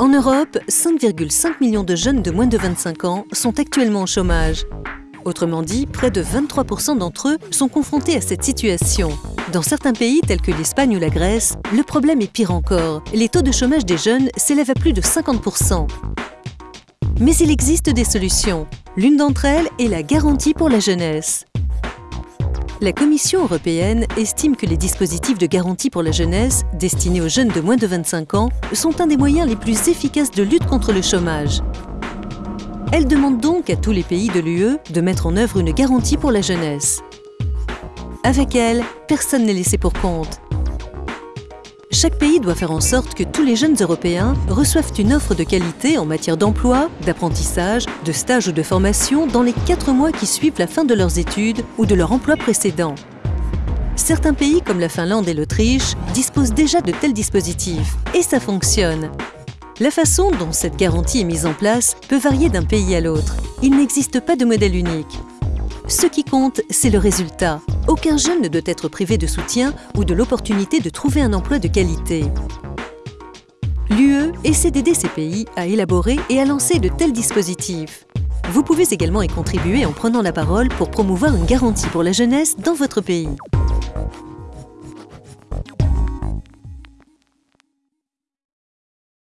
En Europe, 5,5 millions de jeunes de moins de 25 ans sont actuellement au chômage. Autrement dit, près de 23% d'entre eux sont confrontés à cette situation. Dans certains pays tels que l'Espagne ou la Grèce, le problème est pire encore. Les taux de chômage des jeunes s'élèvent à plus de 50%. Mais il existe des solutions. L'une d'entre elles est la garantie pour la jeunesse. La Commission européenne estime que les dispositifs de garantie pour la jeunesse, destinés aux jeunes de moins de 25 ans, sont un des moyens les plus efficaces de lutte contre le chômage. Elle demande donc à tous les pays de l'UE de mettre en œuvre une garantie pour la jeunesse. Avec elle, personne n'est laissé pour compte. Chaque pays doit faire en sorte que tous les jeunes Européens reçoivent une offre de qualité en matière d'emploi, d'apprentissage, de stage ou de formation dans les quatre mois qui suivent la fin de leurs études ou de leur emploi précédent. Certains pays comme la Finlande et l'Autriche disposent déjà de tels dispositifs et ça fonctionne. La façon dont cette garantie est mise en place peut varier d'un pays à l'autre. Il n'existe pas de modèle unique. Ce qui compte, c'est le résultat. Aucun jeune ne doit être privé de soutien ou de l'opportunité de trouver un emploi de qualité. L'UE essaie d'aider ces pays à élaborer et à lancer de tels dispositifs. Vous pouvez également y contribuer en prenant la parole pour promouvoir une garantie pour la jeunesse dans votre pays.